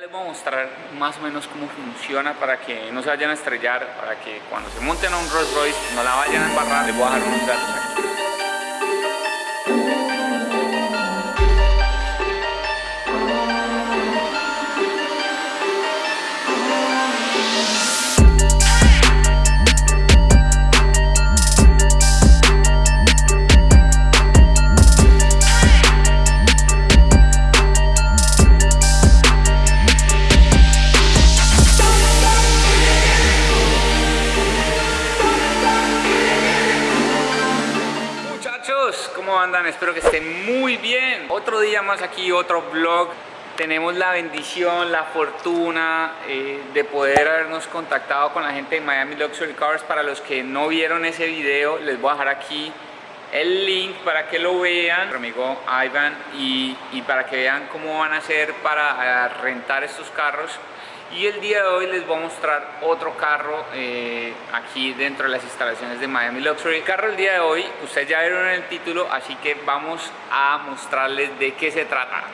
Les voy a mostrar más o menos cómo funciona para que no se vayan a estrellar, para que cuando se monten a un Rolls Royce no la vayan a embarrar. Les voy a dejar unos datos aquí. Otro día más aquí, otro vlog. Tenemos la bendición, la fortuna eh, de poder habernos contactado con la gente de Miami Luxury Cars. Para los que no vieron ese video, les voy a dejar aquí el link para que lo vean, nuestro amigo Ivan, y, y para que vean cómo van a hacer para eh, rentar estos carros. Y el día de hoy les voy a mostrar otro carro eh, aquí dentro de las instalaciones de Miami Luxury. El carro el día de hoy, ustedes ya vieron en el título, así que vamos a mostrarles de qué se trata.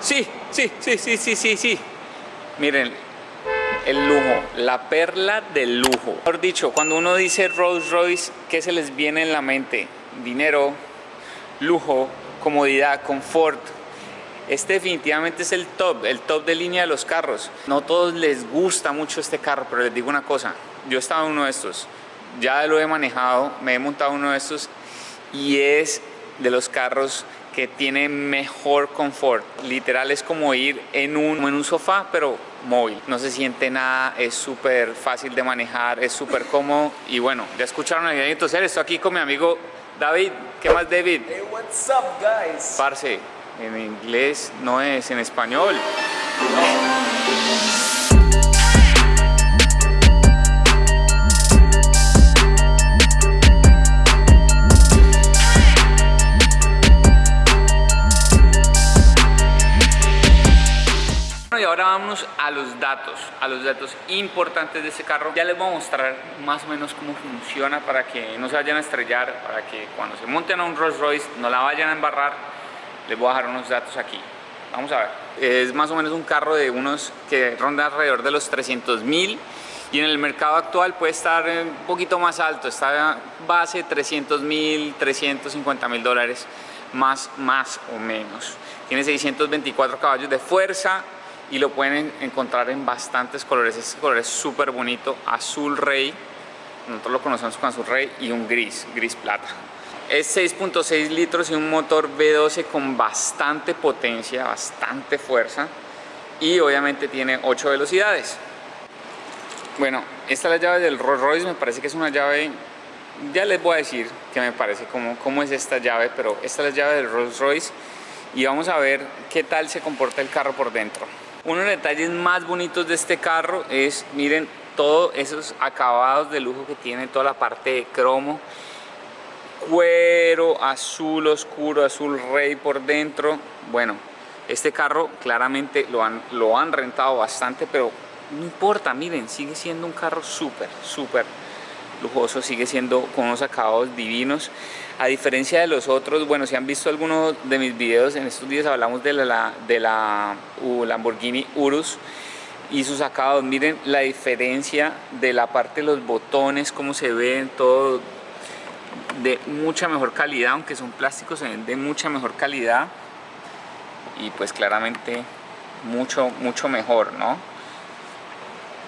Sí, sí, sí, sí, sí, sí, sí. Miren, el lujo, la perla del lujo. Mejor dicho, cuando uno dice Rolls Royce, ¿qué se les viene en la mente? Dinero, lujo, comodidad, confort, este definitivamente es el top, el top de línea de los carros. No todos les gusta mucho este carro, pero les digo una cosa, yo estaba en uno de estos, ya lo he manejado, me he montado uno de estos y es de los carros que tiene mejor confort. Literal es como ir en un, en un sofá, pero móvil. No se siente nada, es súper fácil de manejar, es súper cómodo. Y bueno, ya escucharon al Daniel Toser, estoy aquí con mi amigo David. ¿Qué más, David? Hey, what's up, guys? Parce, en inglés no es, en español. Y ahora vamos a los datos, a los datos importantes de este carro. Ya les voy a mostrar más o menos cómo funciona para que no se vayan a estrellar, para que cuando se monten a un Rolls Royce no la vayan a embarrar les voy a dejar unos datos aquí. Vamos a ver. Es más o menos un carro de unos que ronda alrededor de los 300 mil y en el mercado actual puede estar un poquito más alto. Está base 300 mil, 350 mil dólares más, más o menos. Tiene 624 caballos de fuerza y lo pueden encontrar en bastantes colores. Este color es súper bonito, azul rey. Nosotros lo conocemos con azul rey y un gris, gris plata. Es 6.6 litros y un motor V12 con bastante potencia, bastante fuerza y obviamente tiene 8 velocidades. Bueno, esta es la llave del Rolls Royce, me parece que es una llave, ya les voy a decir que me parece cómo, cómo es esta llave, pero esta es la llave del Rolls Royce y vamos a ver qué tal se comporta el carro por dentro. Uno de los detalles más bonitos de este carro es, miren, todos esos acabados de lujo que tiene, toda la parte de cromo, cuero azul oscuro, azul rey por dentro. Bueno, este carro claramente lo han, lo han rentado bastante, pero no importa, miren, sigue siendo un carro súper, súper lujoso, sigue siendo con unos acabados divinos. A diferencia de los otros, bueno, si han visto algunos de mis videos, en estos días hablamos de la, de la Lamborghini Urus y sus acabados, miren la diferencia de la parte de los botones, cómo se ven, todo de mucha mejor calidad, aunque son plásticos, se ven de mucha mejor calidad y pues claramente mucho, mucho mejor, ¿no?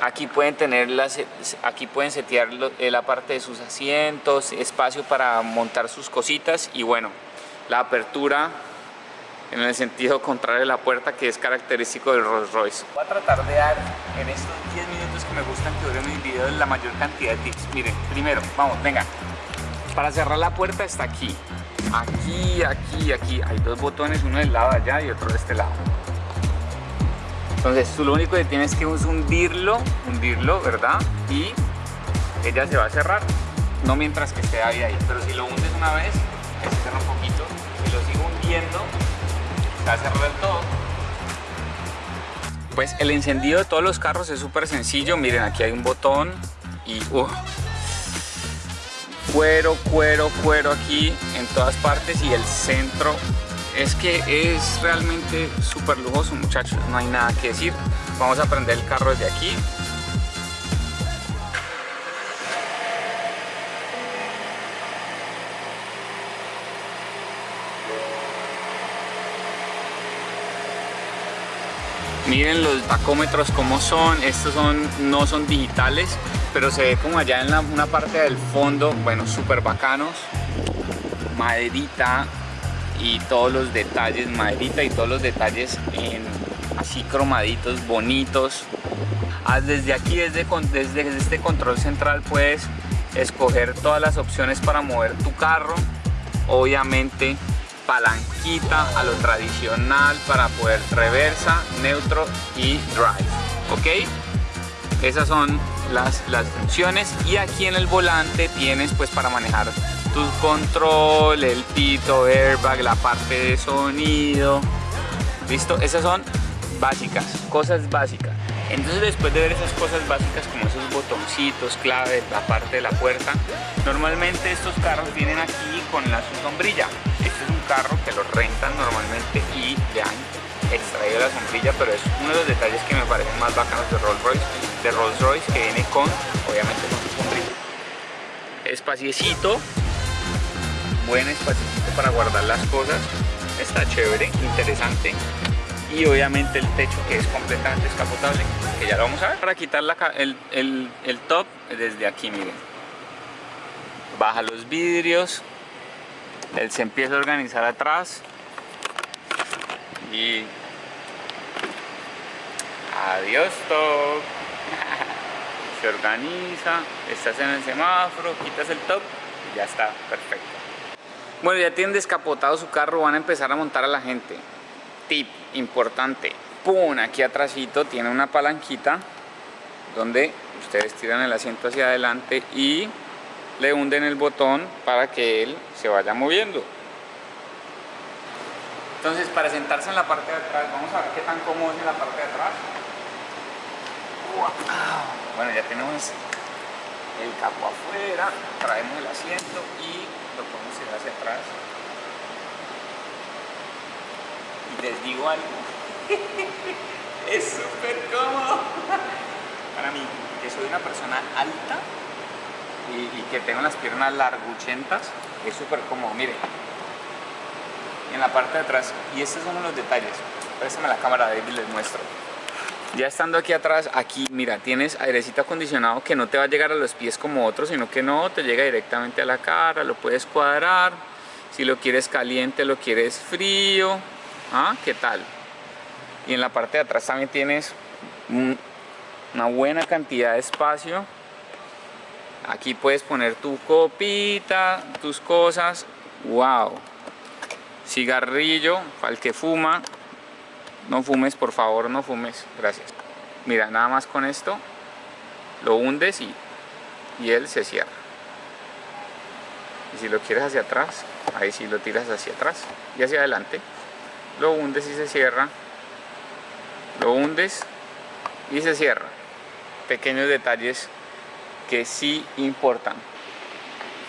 Aquí pueden tener las, aquí pueden setear eh, la parte de sus asientos, espacio para montar sus cositas y bueno, la apertura en el sentido contrario de la puerta que es característico del Rolls Royce. Voy a tratar de dar en estos 10 minutos que me gustan que duren mis videos la mayor cantidad de tips. Miren, primero, vamos, venga. Para cerrar la puerta está aquí. Aquí, aquí, aquí. Hay dos botones, uno del lado de allá y otro de este lado. Entonces tú lo único que tienes que es hundirlo, hundirlo, ¿verdad? Y ella se va a cerrar. No mientras que esté ahí, ahí. Pero si lo hundes una vez, se cierra un poquito. Si lo sigo hundiendo, se va a cerrar del todo. Pues el encendido de todos los carros es súper sencillo. Miren, aquí hay un botón y... Uh, cuero, cuero, cuero aquí en todas partes y el centro es que es realmente súper lujoso muchachos, no hay nada que decir. Vamos a prender el carro desde aquí. Miren los tacómetros como son, estos son, no son digitales, pero se ve como allá en la, una parte del fondo, bueno, súper bacanos, maderita y todos los detalles, maderita y todos los detalles en, así cromaditos, bonitos. Ah, desde aquí, desde, desde este control central puedes escoger todas las opciones para mover tu carro, obviamente palanquita a lo tradicional para poder reversa, neutro y drive. ¿Ok? Esas son las, funciones y aquí en el volante tienes pues para manejar tu control, el pito, airbag, la parte de sonido. ¿Listo? Esas son básicas, cosas básicas. Entonces después de ver esas cosas básicas como esos botoncitos, clave, la parte de la puerta, normalmente estos carros vienen aquí con la sombrilla. Este es un carro que lo rentan normalmente y le extraído la sombrilla, pero es uno de los detalles que me parecen más bacanos de Rolls Royce, de Rolls Royce que viene con, obviamente con su sombrilla. Espaciecito, buen espaciecito para guardar las cosas, está chévere, interesante. Y obviamente el techo que es completamente escapotable que ya lo vamos a ver. Para quitar el, el, el top desde aquí miren. Baja los vidrios. Él se empieza a organizar atrás y adiós top se organiza estás en el semáforo quitas el top y ya está perfecto. Bueno ya tienen descapotado su carro van a empezar a montar a la gente. Tip importante ¡pum! aquí atrásito tiene una palanquita donde ustedes tiran el asiento hacia adelante y le hunden el botón para que él se vaya moviendo entonces para sentarse en la parte de atrás vamos a ver qué tan cómodo es en la parte de atrás. Bueno ya tenemos el capo afuera traemos el asiento y lo podemos ir hacia atrás. Y les digo algo. Es súper cómodo. Para mí que soy una persona alta y, que tengo las piernas larguchentas es súper cómodo, miren en la parte de atrás y estos son los detalles préstame la cámara David les muestro ya estando aquí atrás, aquí mira, tienes airecito acondicionado que no te va a llegar a los pies como otros, sino que no, te llega directamente a la cara, lo puedes cuadrar, si lo quieres caliente, lo quieres frío, ¿ah? ¿Qué tal? Y en la parte de atrás también tienes una buena cantidad de espacio Aquí puedes poner tu copita, tus cosas. ¡Wow! Cigarrillo, el que fuma. No fumes, por favor, no fumes. Gracias. Mira, nada más con esto lo hundes y, y él se cierra. Y si lo quieres hacia atrás, ahí sí lo tiras hacia atrás y hacia adelante. Lo hundes y se cierra. Lo hundes y se cierra. Pequeños detalles que sí importan.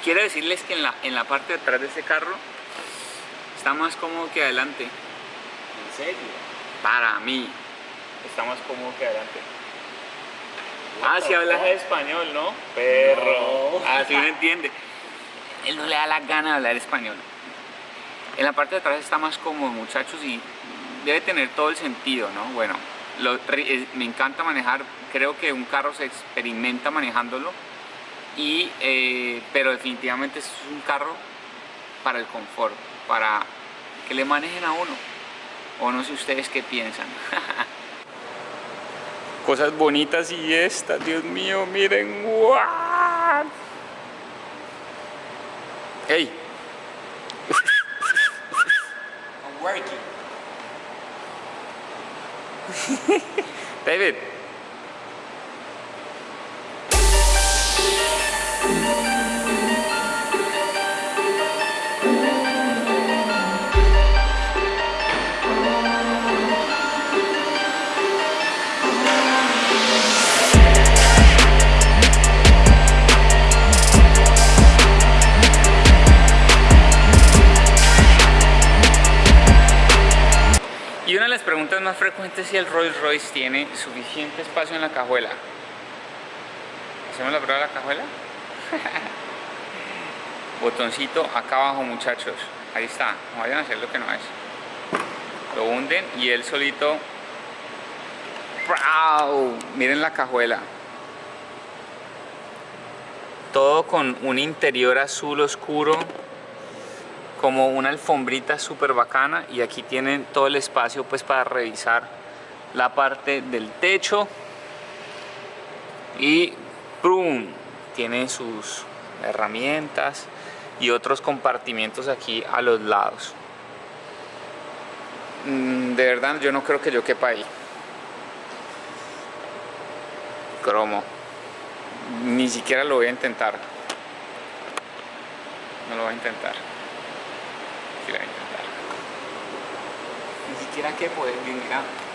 Quiero decirles que en la, en la parte de atrás de este carro está más cómodo que adelante. ¿En serio? Para mí está más cómodo que adelante. Ah, si hablas español, ¿no? Perro. Así ah, no entiende. Él no le da la gana de hablar español. En la parte de atrás está más cómodo, muchachos, y debe tener todo el sentido, ¿no? Bueno, me encanta manejar, creo que un carro se experimenta manejándolo, y, eh, pero definitivamente es un carro para el confort, para que le manejen a uno, o no sé ustedes qué piensan. Cosas bonitas y estas, Dios mío, miren, ¡Wow! ¡Hey! I'm working. David. Más frecuentes si el Rolls Royce tiene suficiente espacio en la cajuela. ¿Hacemos la prueba de la cajuela? Botoncito acá abajo muchachos. Ahí está. No vayan a hacer lo que no es. Lo hunden y él solito... ¡Wow! Miren la cajuela. Todo con un interior azul oscuro como una alfombrita súper bacana y aquí tienen todo el espacio pues para revisar la parte del techo. Y ¡prum! tiene sus herramientas y otros compartimientos aquí a los lados. Mm, de verdad yo no creo que yo quepa ahí. Cromo. Ni siquiera lo voy a intentar. No lo voy a intentar Ni siquiera que poder Bueno,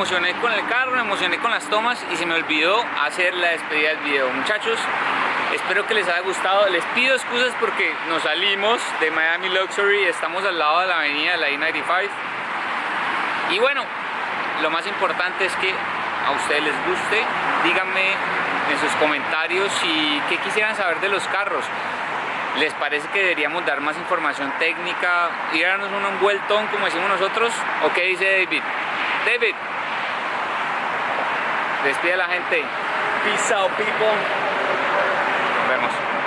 emocioné, con el carro, me emocioné con las tomas y se me olvidó hacer la despedida del video. Muchachos, Espero que les haya gustado. Les pido excusas porque nos salimos de Miami Luxury. Estamos al lado de la avenida de la I-95. Y bueno, lo más importante es que a ustedes les guste. Díganme en sus comentarios si qué quisieran saber de los carros. ¿Les parece que deberíamos dar más información técnica? ¿Y darnos un vueltón como decimos nosotros? ¿O qué dice David? David, despide la gente. Peace out, people. Nos vemos.